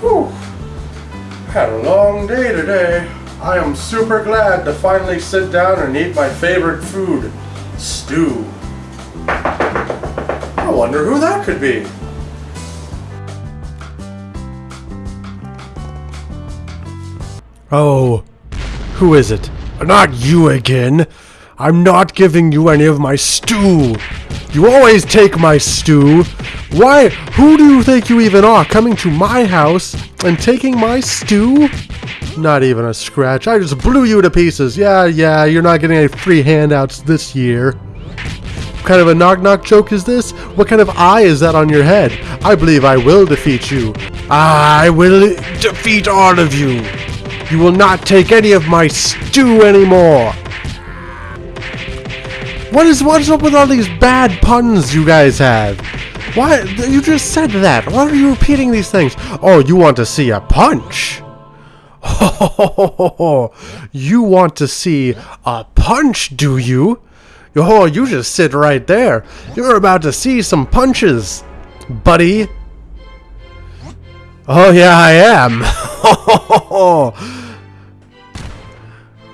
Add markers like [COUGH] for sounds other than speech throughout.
Whew. Had a long day today. I am super glad to finally sit down and eat my favorite food, stew. I wonder who that could be. Oh, who is it? Not you again. I'm not giving you any of my stew. You always take my stew. Why? Who do you think you even are coming to my house and taking my stew? Not even a scratch. I just blew you to pieces. Yeah, yeah, you're not getting any free handouts this year. What kind of a knock knock joke is this? What kind of eye is that on your head? I believe I will defeat you. I will defeat all of you. You will not take any of my stew anymore. What is what's up with all these bad puns you guys have? Why you just said that? Why are you repeating these things? Oh, you want to see a punch? Oh, [LAUGHS] you want to see a punch, do you? Oh, you just sit right there. You're about to see some punches, buddy. Oh yeah, I am. [LAUGHS]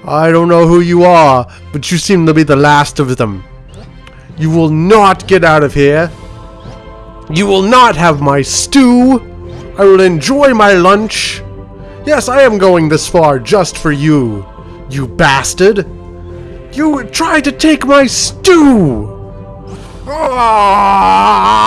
I don't know who you are, but you seem to be the last of them. You will not get out of here. You will not have my stew. I will enjoy my lunch. Yes, I am going this far just for you, you bastard. You tried to take my stew. Ah!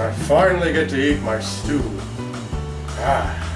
I finally get to eat my stew. Ah,